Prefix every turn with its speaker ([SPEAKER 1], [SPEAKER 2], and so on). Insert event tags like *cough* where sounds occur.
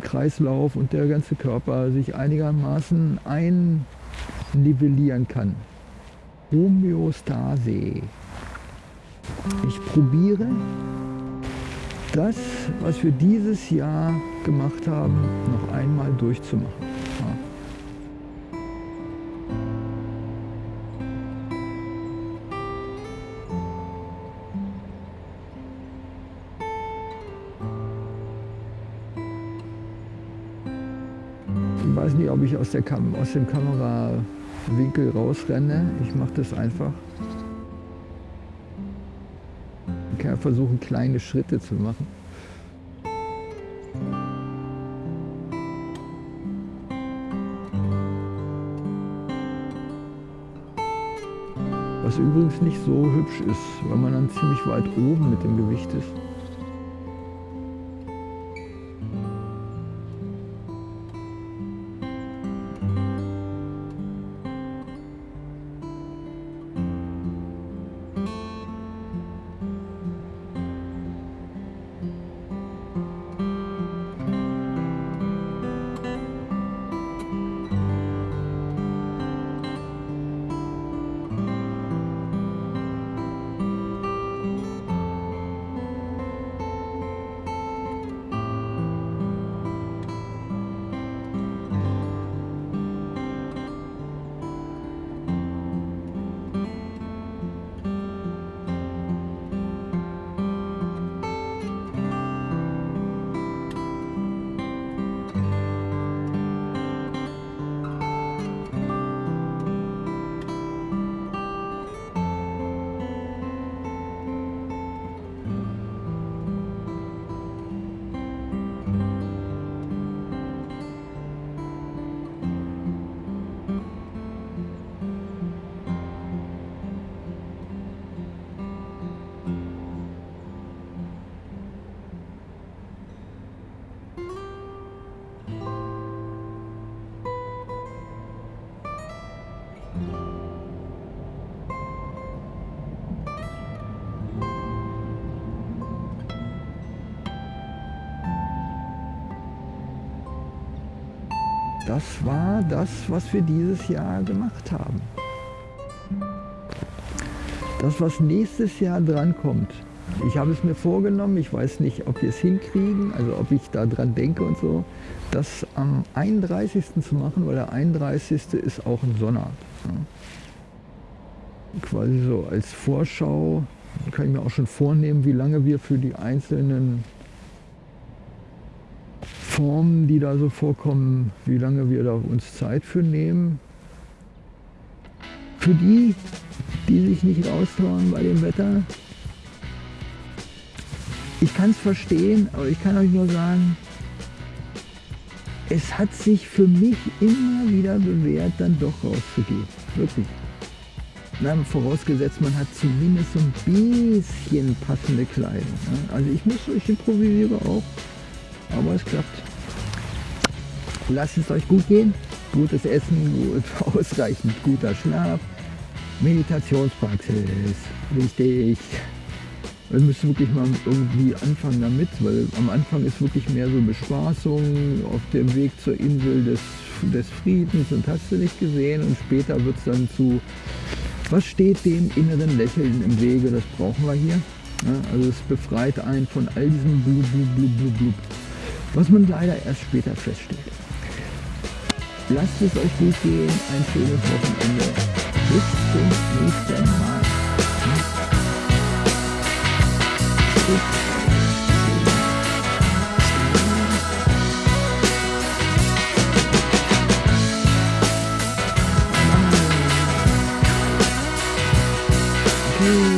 [SPEAKER 1] Kreislauf und der ganze Körper sich einigermaßen einnivellieren kann. Homöostase. Ich probiere das, was wir dieses Jahr gemacht haben, noch einmal durchzumachen. Weiß nicht, ob ich aus, der Kam aus dem Kamerawinkel rausrenne. Ich mache das einfach. Ich kann versuchen, kleine Schritte zu machen. Was übrigens nicht so hübsch ist, weil man dann ziemlich weit oben mit dem Gewicht ist. Das war das, was wir dieses Jahr gemacht haben. Das, was nächstes Jahr drankommt. Ich habe es mir vorgenommen, ich weiß nicht, ob wir es hinkriegen, also ob ich da dran denke und so, das am 31. zu machen, weil der 31. ist auch ein Sonnabend. Quasi so als Vorschau kann ich mir auch schon vornehmen, wie lange wir für die einzelnen Formen, die da so vorkommen, wie lange wir da uns Zeit für nehmen. Für die, die sich nicht raustrauen bei dem Wetter, ich kann es verstehen, aber ich kann euch nur sagen, es hat sich für mich immer wieder bewährt, dann doch rauszugehen. Wirklich. Na, vorausgesetzt, man hat zumindest so ein bisschen passende Kleidung. Ne? Also ich muss, ich improvisiere auch, aber es klappt. Lasst es euch gut gehen. Gutes Essen, gut, *laughs* ausreichend guter Schlaf. Meditationspraxis, wichtig. Wir müssen wirklich mal irgendwie anfangen damit, weil am Anfang ist wirklich mehr so Bespaßung auf dem Weg zur Insel des, des Friedens und hast du nicht gesehen und später wird es dann zu, was steht dem inneren Lächeln im Wege, das brauchen wir hier. Ja, also es befreit einen von all diesem Blub, Blub, Blub, Blub, Blub, was man leider erst später feststellt. Lasst es euch gut gehen, ein schönes Wochenende. Bis zum nächsten Mal. Tschüss.